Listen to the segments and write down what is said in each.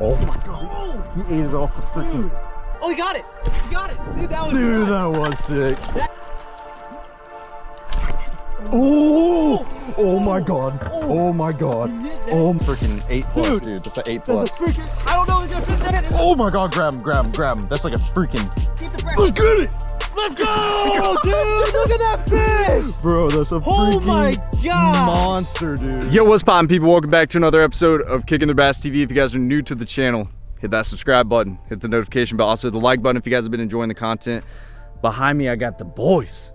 Oh. oh my god. He ate it off the freaking. Oh, he got it. He got it. Dude, that was Dude, that was sick. Oh. oh! Oh my god. Oh, oh my god. Oh, freaking 8 plus, Dude. dude. That's an 8 That's plus. a freaking, I don't know if it's gonna fit that. It's Oh my god, grab him, grab him, grab him. That's like a freaking. keep the. Let's get it! Let's go, dude. Look at that fish. Bro, that's a Oh freaking my god. monster, dude. Yo, what's poppin' people? Welcome back to another episode of Kicking the Bass TV. If you guys are new to the channel, hit that subscribe button, hit the notification bell, also hit the like button if you guys have been enjoying the content. Behind me, I got the boys,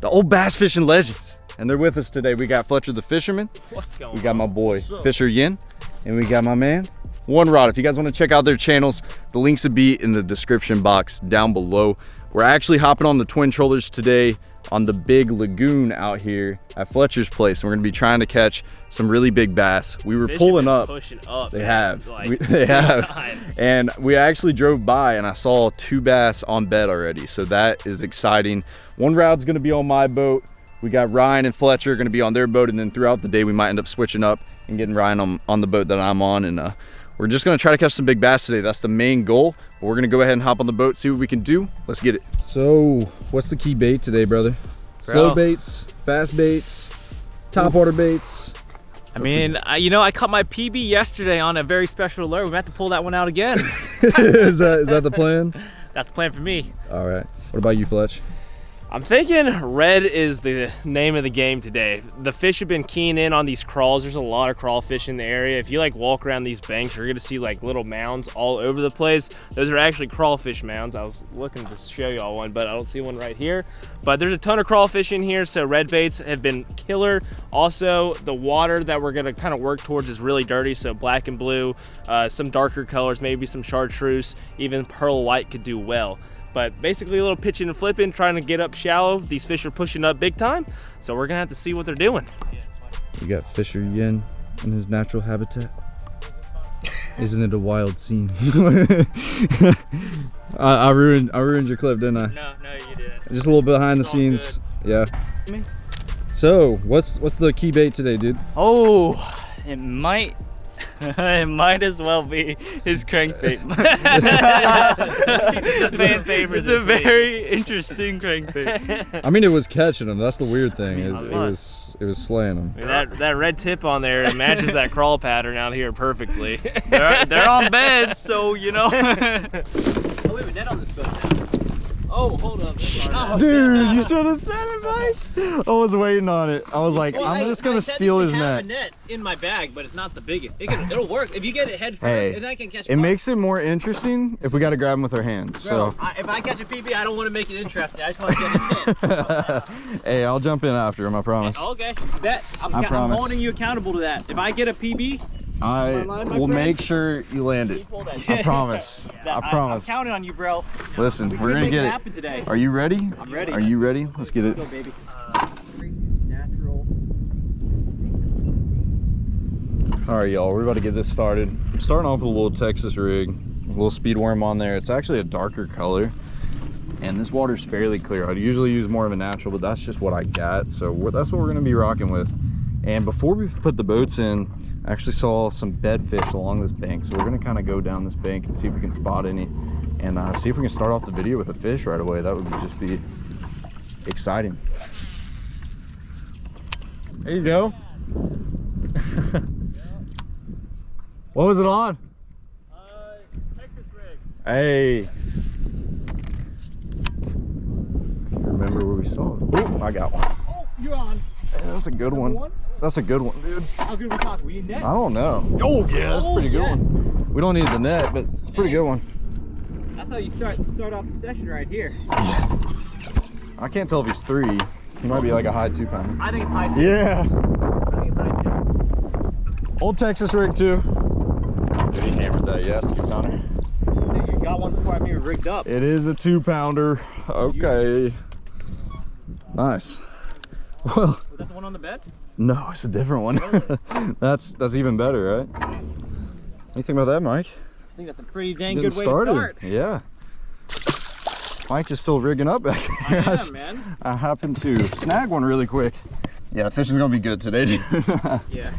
the old bass fishing legends, and they're with us today. We got Fletcher the fisherman, What's going on? we got my boy Fisher Yin, and we got my man One Rod. If you guys want to check out their channels, the links will be in the description box down below. We're actually hopping on the twin trollers today on the big lagoon out here at Fletcher's place. And we're gonna be trying to catch some really big bass. We were Fish pulling up. Pushing up. They man. have. Like, We- they have. time. And we actually drove by and I saw two bass on bed already. So that is exciting. One Rod's gonna be on my boat. We got Ryan and Fletcher gonna be on their boat. And then throughout the day, we might end up switching up and getting Ryan on, on the boat that I'm on. And uh, we're just gonna try to catch some big bass today. That's the main goal. But we're gonna go ahead and hop on the boat, see what we can do. Let's get it. So, what's the key bait today, brother? Bro. Slow baits, fast baits, top water baits. I mean, I, you know, I caught my PB yesterday on a very special lure. We have to pull that one out again. is that is that the plan? That's the plan for me. All right. What about you, Fletch? I'm thinking red is the name of the game today. The fish have been keying in on these crawls. There's a lot of crawfish in the area. If you like walk around these banks, you're gonna see like little mounds all over the place. Those are actually crawfish mounds. I was looking to show y'all one, but I don't see one right here. But there's a ton of crawfish in here, so red baits have been killer. Also, the water that we're gonna kind of work towards is really dirty, so black and blue, uh, some darker colors, maybe some chartreuse, even pearl white could do well but basically a little pitching and flipping, trying to get up shallow. These fish are pushing up big time, so we're gonna have to see what they're doing. We got Fisher Yin in his natural habitat. Isn't it a wild scene? I, I ruined I ruined your clip, didn't I? No, no, you didn't. Just a little behind the It's all scenes. Yeah. Me? So, what's what's the key bait today, dude? Oh, it might. it might as well be his crankbait. It's a fan favorite It's a week. very interesting crankbait. I mean, it was catching them. That's the weird thing. mean, it, it was. was it was slaying them. That that red tip on there it matches that crawl pattern out here perfectly. they're, they're on beds, so you know. Oh, we have a net on this boat now. Oh, hold up. Dude, you should have said it, Mike. I was waiting on it. I was like, I'm just gonna steal his I net. have a net in my bag, but it's not the biggest. It can, it'll work if you get it head first, Hey, and I can catch. It one. makes it more interesting if we got to grab them with our hands. Bro, So, I, if I catch a PB, I don't want to make it interesting. I just want to get a net. hey, I'll jump in after him, I promise. Okay, bet. I'm, I ca- I'm holding you accountable to that. If I get a PB, I line, will friend? make sure you land it. I promise. I promise. I'm counting on you, bro. Listen, We we're gonna get it it. happen today. Are you ready? I'm ready. Are you ready? Let's get it. Go, baby. Natural. All right, y'all, we're about to get this started. I'm starting off with a little Texas rig, a little speed worm on there. It's actually a darker color, and this water's fairly clear. I'd usually use more of a natural, but that's just what I got. So we're, that's what we're gonna be rocking with. And before we put the boats in, I actually saw some bed fish along this bank. So we're gonna kind of go down this bank and see if we can spot any, and uh, see if we can start off the video with a fish right away. That would just be exciting. There you go. what was it on? Uh, Texas rig. Hey. Remember where we saw it? Oh, I got one. Oh, you're on. Hey, that's a good one. one? That's a good one, dude. How good we talking? We need net. I don't know. Oh, yeah, that's a Oh, pretty good yes. one. We don't need the net, but it's a pretty good one. That's how you start start off the session right here. I can't tell if he's three. He might be like a high two pounder. I think it's high. two. Yeah. I think it's high too. Old Texas rig too. Dude, he hammered that, yes, two pounder. Dude, you got one before I even rigged up. It is a two pounder. Okay. Nice. Well, Was that the one on the bed? No, it's a different one. that's that's even better, right? What do you think about that, Mike? I think that's a pretty dang Getting good way started. to start. Yeah. Mike is still rigging up back here. I am, man. I happened to snag one really quick. Yeah, fishing's gonna be good today. dude. Yeah.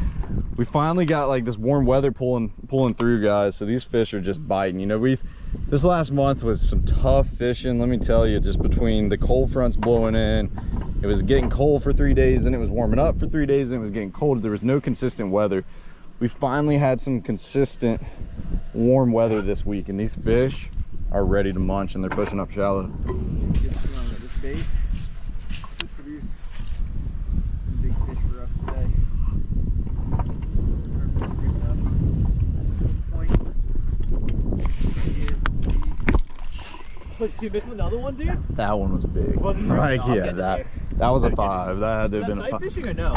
we finally got like this warm weather pulling pulling through guys so these fish are just biting you know we've this last month was some tough fishing let me tell you just between the cold fronts blowing in it was getting cold for three days and it was warming up for three days and it was getting cold there was no consistent weather we finally had some consistent warm weather this week and these fish are ready to munch and they're pushing up shallow This bait should produce some big fish for us today. Wait, you missed another one, dude? that one was big right yeah that there. That was a five that had to have been a night five fishing or no?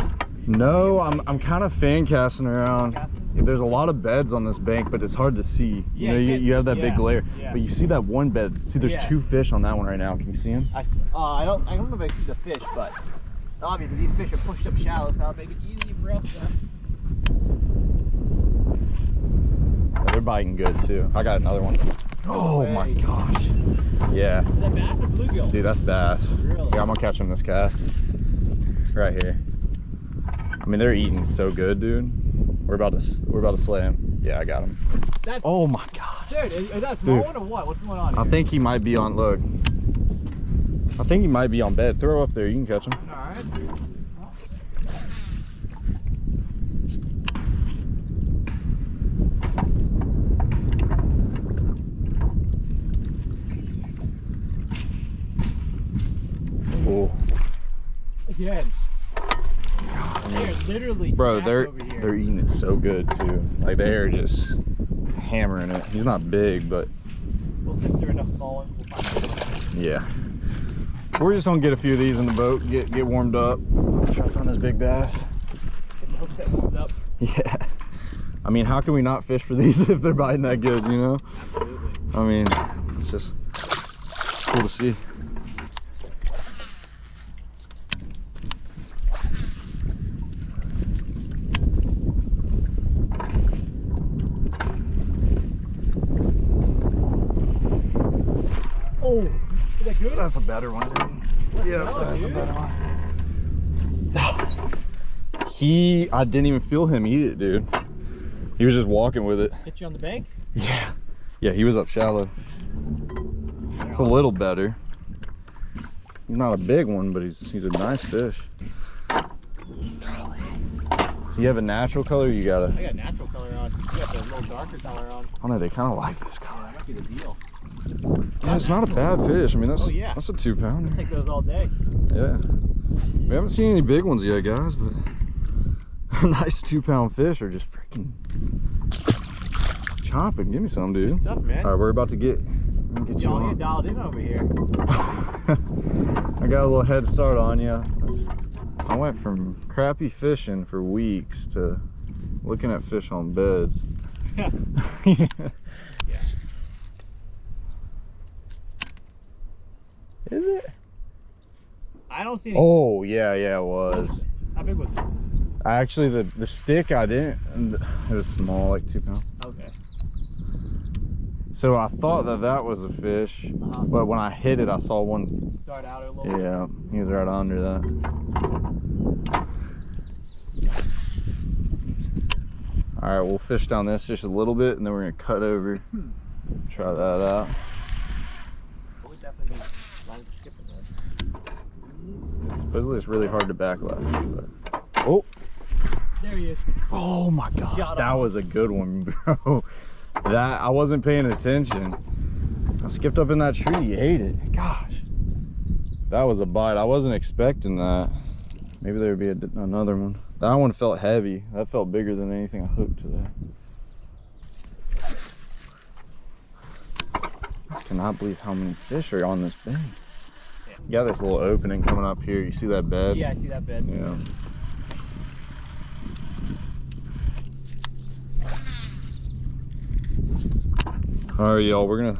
No, I'm I'm kind of fan casting around. There's a lot of beds on this bank, but it's hard to see. Yeah, you know, you you, have see- that big glare, yeah. but you see that one bed. See, there's Yeah. two fish on that one right now. Can you see them? I, uh, I don't I don't know if I see the fish, but obviously these fish are pushed up shallow, so that'll make it easy for us to they're biting good too. I got another one. Oh my gosh. Yeah, Is that bass or bluegill? dude, that's bass. Really? Yeah, I'm gonna catch them this cast. Right here. I mean, they're eating so good, dude. We're about to we're about to slay him. Yeah, I got him. That's, Oh my god. dude, is, is that small Dude. one or what? What's going on I think he might be on. Look. I think he might be on bed. Throw up there. You can catch him. Alright. Oh. Again. They're literally Bro, they're they're eating it so good too. Like they are just hammering it. He's not big, but We'll sift through enough small ones. We'll find yeah. We're just gonna get a few of these in the boat, get get warmed up. Try to find this big bass. Hook that warmed up. Yeah. I mean, how can we not fish for these if they're biting that good, you know? Absolutely. I mean, it's just cool to see. Oh, is that good? That's a better one, dude. Yeah, that's a better oh, one. He, I didn't even feel him eat it, dude. He was just walking with it. Hit you on the bank? Yeah. Yeah, he was up shallow. It's a little better. He's not a big one, but he's he's a nice fish. Golly. So you have a natural color, or you got a I got natural color on. You got the little darker color on. I don't they kind of like this color. That might the deal. Yeah, it's not a bad fish. I mean, that's Oh, yeah. that's a two pounder. Take those all day. Yeah. We haven't seen any big ones yet, guys, but a nice two pound fish are just freaking chomping. Give me some, dude. Stuff, man. All right, we're about to get, get you Y'all get dialed in over here. I got a little head start on you. I went from crappy fishing for weeks to looking at fish on beds. Is it? I don't see any. Oh yeah, yeah, it was. How big was it? Actually, the the stick I didn't. It was small, like two pounds. Okay. So I thought that that was a fish, Uh-huh. but when I hit it, I saw one. Start out a little. Yeah, he was right under that. All right, we'll fish down this just a little bit, and then we're gonna cut over. Try that out. We definitely need long skipping this. Supposedly it's really hard to backlash, but oh, There he is. oh my gosh, that was a good one, bro. That I wasn't paying attention. I skipped up in that tree. You ate it. Gosh, that was a bite. I wasn't expecting that. Maybe there would be a, another one. That one felt heavy. That felt bigger than anything I hooked today. I cannot believe how many fish are on this bank. You got this little opening coming up here. You see that bed? Yeah, I see that bed. Yeah. All right, y'all, we're gonna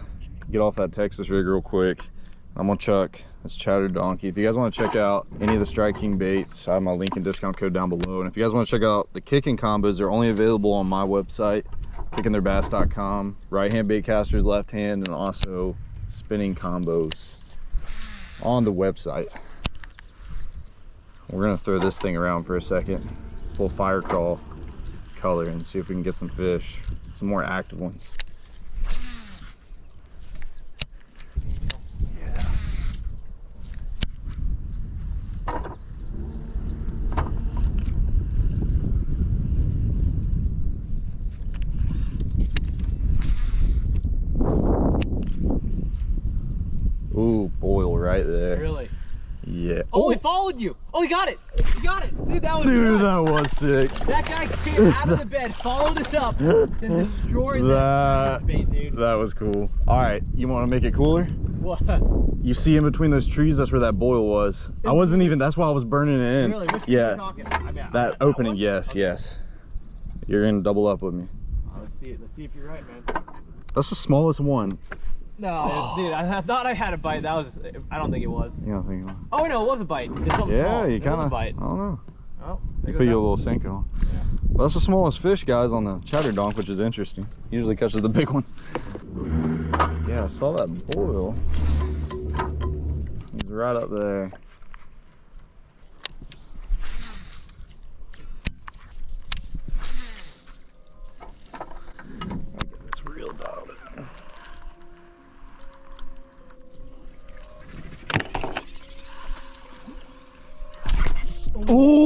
get off that Texas rig real quick. I'm gonna chuck this Chatter Donkey. If you guys wanna check out any of the striking baits, I have my link and discount code down below. And if you guys wanna check out the kicking combos, they're only available on my website, kickingthebass.com. Right hand bait casters, left hand, and also spinning combos on the website. We're gonna throw this thing around for a second. This little fire crawl color and see if we can get some fish, some more active ones. Ooh, boil right there. Really? Yeah. Oh, he followed you. Oh, he got it. He got it. Dude, that was good. that was sick. That guy came out of the bed, followed it up, and destroyed that, That, bait, dude. that was cool. All right, you want to make it cooler? What? You see in between those trees, that's where that boil was. I wasn't even, that's why I was burning it in. Really? Yeah, talking? I mean, that opening, yes, Okay. yes. You're gonna double up with me. Oh, let's see it. Let's see if you're right, man. That's the smallest one. No, dude, I, I thought I had a bite. That was. I don't think it was. You don't think? Oh no, it was a bite. Yeah, small. you It was kind of. bite. I don't know. Oh, goes Put you a little Senko. Well, that's the smallest fish, guys, on the chatter donk, which is interesting. Usually catches the big one. Yeah, I saw that boil. He's right up there. Get this real dialed. Oh!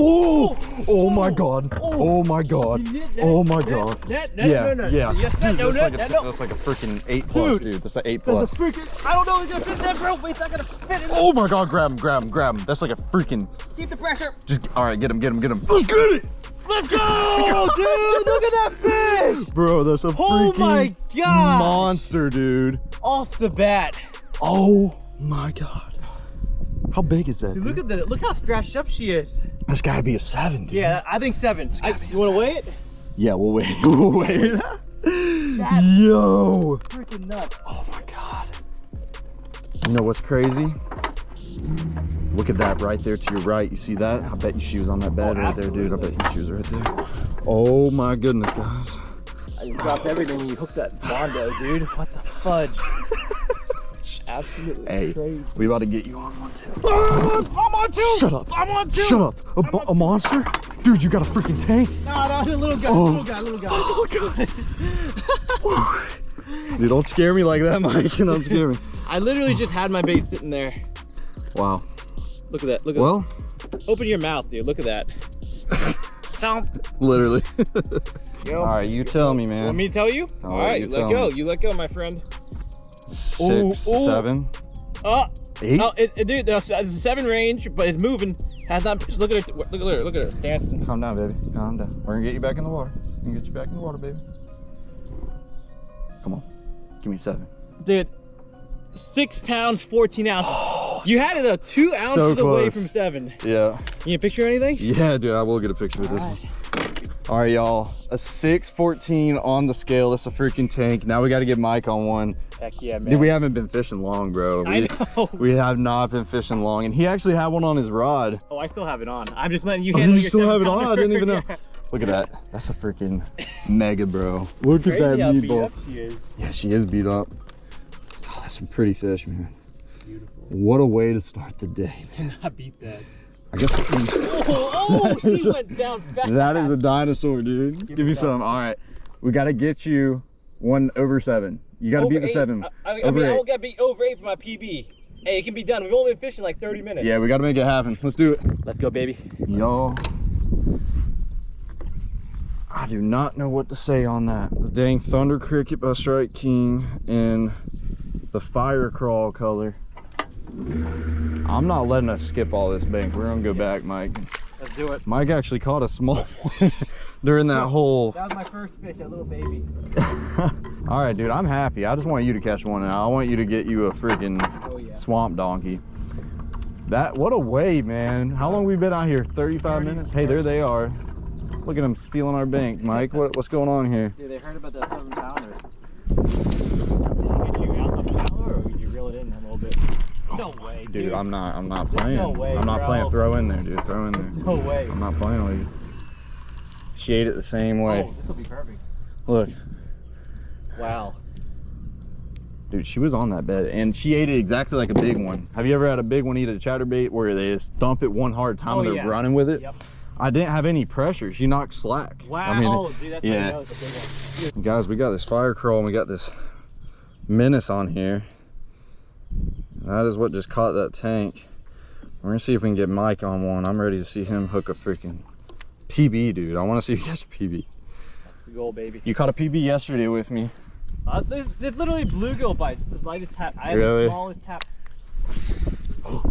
Oh my god! Oh my god! Oh my god! That, that, Yeah, yeah. That's, like a, that, no. that's like a freaking 8 plus, Dude. That's an 8 That's plus. a freaking. I don't know if it's gonna fit in oh there, bro. Wait, it's not gonna fit in there. Oh my god, grab him, grab him, grab him. That's like a freaking. Keep the pressure. Just, alright, get him, get him, get him. Let's get it! Let's go, dude. Look at that fish. Bro, that's a Oh freaking my god. monster, dude. Off the bat. Oh my god. How big is that? Dude, look at the look how scratched up she is. That's gotta be a 7, dude. Yeah, I think seven. I, you want to weigh it? Yeah, we'll wait. We'll wait. Yo! freaking nuts. Oh my god. You know what's crazy? Look at that right there to your right. You see that? I bet you she was on that bed Oh, right there, dude. I bet you she was right there. Oh my goodness, guys. I dropped everything when you hooked that Bondo, dude. What the fudge? Absolutely Hey, crazy. we about to get you on one too. Ah, I'm on two. Shut up. I'm on two. Shut up. A, mo- a monster? Dude, you got a freaking tank. No, no, a little guy, Oh. little guy, little guy. Oh god. Dude, don't scare me like that, Mike. You don't scare me. I literally just had my bait sitting there. Wow. Look at that. Look at Well, that. Open your mouth, dude. Look at that. Count. literally. Yo. All right, you tell me, man. Let me tell you? All All right, right, you let go. me. You let go, my friend. Six, Ooh, ooh. seven, Oh, eight. oh it, it, dude, it's a seven range, but it's moving. Has not. just Look at her. Look at her. Look at her dancing. Calm down, baby. Calm down. We're gonna get you back in the water. We're gonna get you back in the water, baby. Come on. Give me seven. Dude, six pounds, 14 ounces. you had it though, two ounces So away from seven. Yeah. You picture anything? Yeah, dude, I will get a picture of this one. All right, y'all. A 614 on the scale. That's a freaking tank. Now we got to get Mike on one. Heck yeah, man. Dude, we haven't been fishing long, bro. I We, know. we have not been fishing long. And he actually had one on his rod. Oh, I still have it on. I'm just letting you Oh, handle you your still have it on? I didn't even know. pounder. Look at that. That's a freaking mega, bro. Look at that Crazy how beat meatball. she is. Yeah, she is beat up. God, that's some pretty fish, man. Beautiful. What a way to start the day. Cannot beat that. I guess Oh, oh she went down fast. that is a dinosaur, dude. Give, me me some. All right, we got to get you one over seven. You got to Over beat the eight. seven. I, I, I over mean, I eight. won't get beat over eight for my PB. Hey, it can be done. We've only been fishing like 30 minutes. Yeah, we got to make it happen. Let's do it. Let's go, baby. Yo. I do not know what to say on that. The dang Thunder Cricket by Strike King in the fire crawl color. I'm not letting us skip all this bank. We're gonna go back, Mike. Let's do it. Mike actually caught a small one during that whole. That was my first fish, that little baby. all right, dude, I'm happy. I just want you to catch one now. I want you to get you a freaking Oh, yeah. swamp donkey. That what a way, man. How long we been out here? 35 30. minutes. Hey, there they are. Look at them stealing our bank, Mike. What, what's going on here? Dude, they heard about that seven pounder. Did you get you out the power or did you reel it in a little bit? No way, dude. Dude, I'm not. I'm not playing. no way, I'm not bro. playing. Throw in there, dude. Throw in there. No way. I'm not playing with you. She ate it the same way. Oh, this will be perfect. Look, Wow. dude, she was on that bed, and she ate it exactly like a big one. Have you ever had a big one eat a chatterbait where they just dump it one hard time Oh, and they're yeah. running with it? Yep. I didn't have any pressure. She knocked slack. Wow. I mean, oh, dude, that's yeah. how you know it's a big one. guys, we got this fire crawl and we got this menace on here. That is what just caught that tank. We're gonna see if we can get Mike on one. I'm ready to see him hook a freaking PB, dude. I want to see you catch a PB. That's the goal, baby. You caught a PB yesterday with me. Uh, there's, there's literally bluegill bites. This the lightest tap. I have the smallest tap.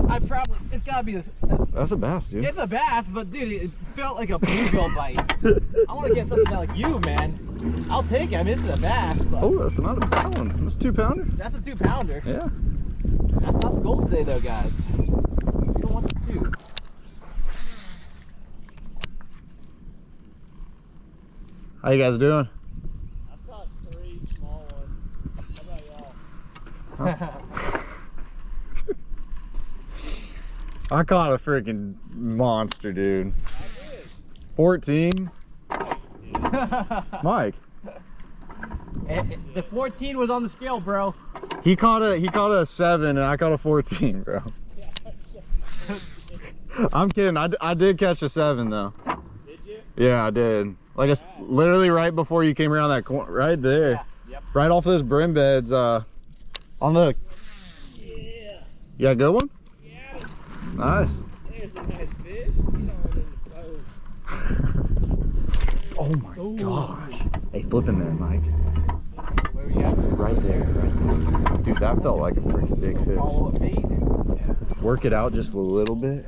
I probably, it's gotta be, a, That's a bass, dude. it's a bass, but dude, it felt like a bluegill bite. I want to get something like you, man. I'll take it. I mean, is a bass, but Oh, that's not a bad one. That's a two pounder. that's a two pounder. Yeah. That's not the goal today, though, guys. You don't want the two. How you guys doing? I've caught three small ones. How about y'all? I caught a freaking monster, dude. 14? Mike. Eh, the 14 was on the scale, bro. He caught a he caught a seven and I caught a 14, bro. I'm kidding. I, I did catch a seven though. Did you? Yeah, I did. Like it's literally right before you came around that corner, right there, Yeah. Yep. right off those brim beds. Uh, on the. Yeah. You got a good one? Yeah. Nice. There's a nice fish. You know, in the boat. Oh my gosh. Hey, flip in there, Mike. Where we at? Right there, right there. Dude, that felt like a freaking big fish. Follow a bait. Work it out just a little bit.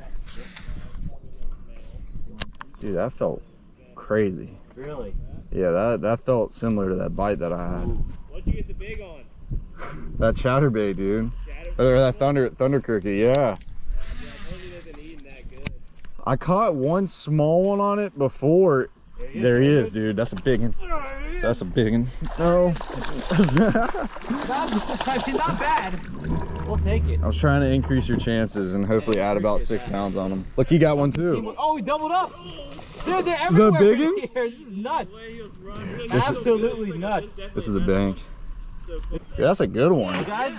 Dude, that felt crazy. Really? Yeah, that that felt similar to that bite that I had. What'd you get the big on? That chatterbait, dude. Shadow? Or that thunder thunder cricket, yeah. Yeah, I told you they've been eating that good. I caught one small one on it before. There he is, dude. That's a big one. That's a big one. No. Not, I mean, not bad. We'll take it. I was trying to increase your chances and hopefully add about six pounds on them. Look, he got one too. Oh, we doubled up. Dude, they're everywhere big in one? here. This is nuts. Absolutely nuts. This is the bank. Yeah, that's a good one. Guys,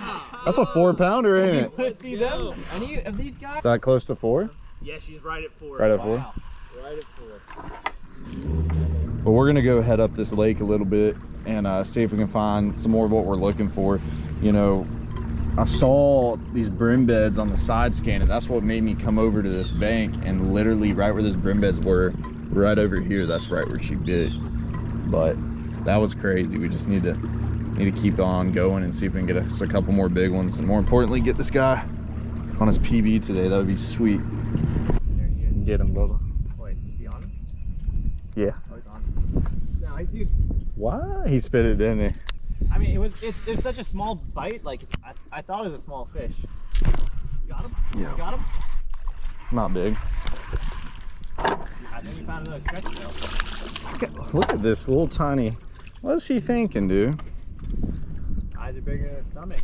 That's a four pounder, ain't it? see them? Any of these guys? Is that close to four? Yeah, she's right at four. Right at four? Right at four. But we're gonna go head up this lake a little bit and uh, see if we can find some more of what we're looking for. You know, I saw these brim beds on the side scan and that's what made me come over to this bank and literally right where those brim beds were, right over here, that's right where she bit. But that was crazy. We just need to need to keep on going and see if we can get us a couple more big ones and more importantly get this guy on his PB today. That would be sweet. Get him, Bubba. Wait, is he on? Yeah. Oh, he's on. No, I dude. Why? He spit it, didn't he? I mean, it was it, it was such a small bite. Like I, I thought it was a small fish. You got him? Yeah. You got him? Not big. I think we found another stretch though. Look at, look at this little tiny. What's he thinking, dude? Eyes are bigger than his stomach.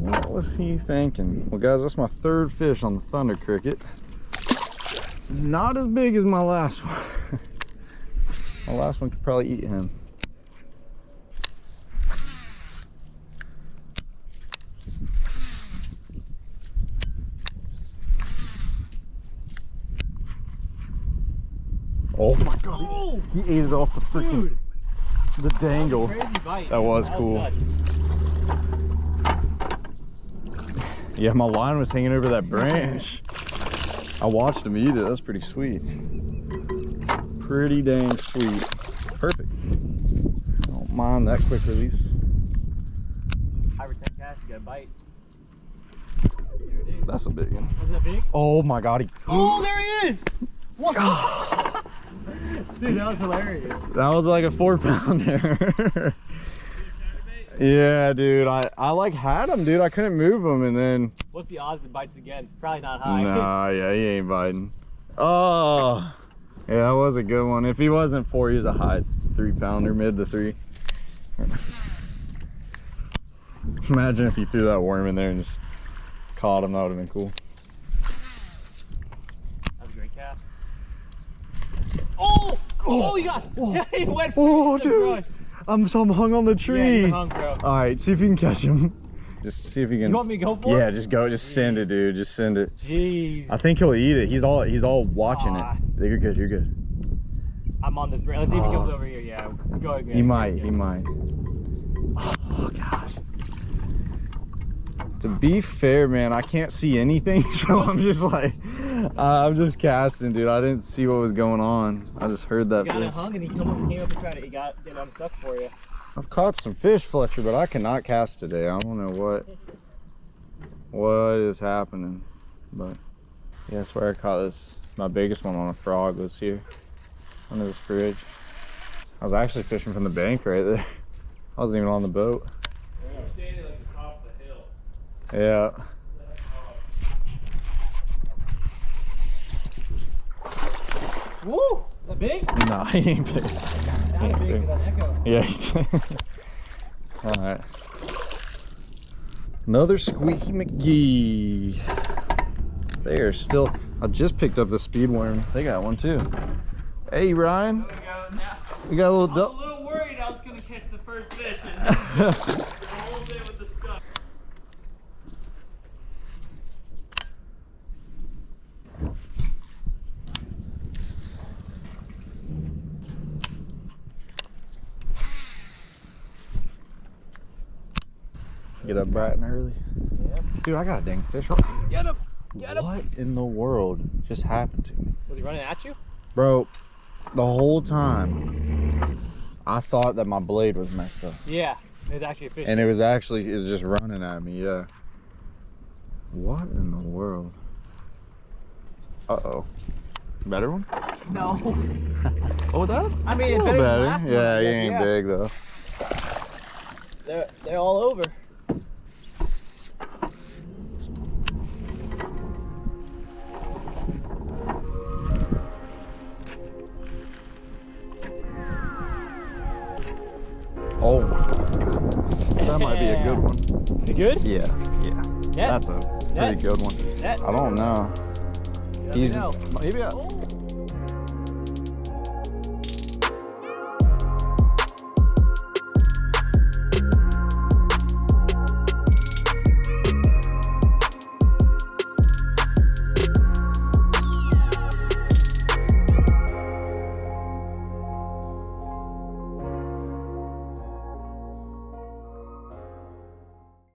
What was he thinking? Well, guys, that's my third fish on the Thunder Cricket. Not as big as my last one. my last one could probably eat him. Oh my god, Oh, he, ate it off the freaking the dangle. crazy bite. That was cool. Yeah, my line was hanging over that branch. I watched him eat it. That's pretty sweet. Pretty dang sweet. Perfect. Don't mind that quick release. High return cash, you got a bite. There it is. That's a big one. Wasn't that big? Oh my god, he, Oh, there he is! What? Dude, that was hilarious. that was like a four pounder. yeah, dude. I, I like had him, dude. I couldn't move him and then What's the odds it bites again? Probably not high. Nah, yeah, he ain't biting. Oh, yeah, that was a good one. If he wasn't four, he was a high three pounder, mid to three. Imagine if he threw that worm in there and just caught him. That would have been cool. That was a great cast. Oh! Oh, you got Yeah, he went Oh, for the dude. brush. I'm so I'm hung on the tree. you hung, bro. All right, see if you can catch him. Just see if you can. You want me to go for yeah, it? just go. Just send it, dude. Just send it. Jeez. I think he'll eat it. He's all he's all watching Aw. it. You're good. You're good. I'm on this. Let's see if he comes over here. Yeah. Go ahead. He might. He might. Oh gosh. To be fair, man, I can't see anything, so I'm just like, uh, I'm just casting, dude. I didn't see what was going on. I just heard that. Got it fish. hung and he came up and tried to. He got get unstuck for you. I've caught some fish, Fletcher, but I cannot cast today. I don't know what what is happening, but yeah, I swear I caught this. My biggest one on a frog was here under this bridge. I was actually fishing from the bank right there. I wasn't even on the boat. standing like the top of the hill. Yeah. Woo! That big? No, he ain't big. That big for that echo. Yeah. All right. Another Squeaky McGee. They are still. I just picked up the speed worm. They got one too. Hey Ryan, we got a little. I was a little worried I was gonna catch the first fish and a whole day with the stuff. Get up bright and early. Yeah. Dude, I got a dang fish. Get him! Get him! What in the world just happened to me? Was he running at you? Bro, the whole time I thought that my blade was messed up. Yeah. It's actually a fish. And it was actually it was just running at me, yeah. What in the world? Uh oh. Better one? no. Oh that? I mean, it's better better. Yeah, he ain't yeah. big though. They're they're all over. Good? Yeah, yeah. Net? That's a pretty Net? good one. Net? I don't know. He's know. maybe I. Oh.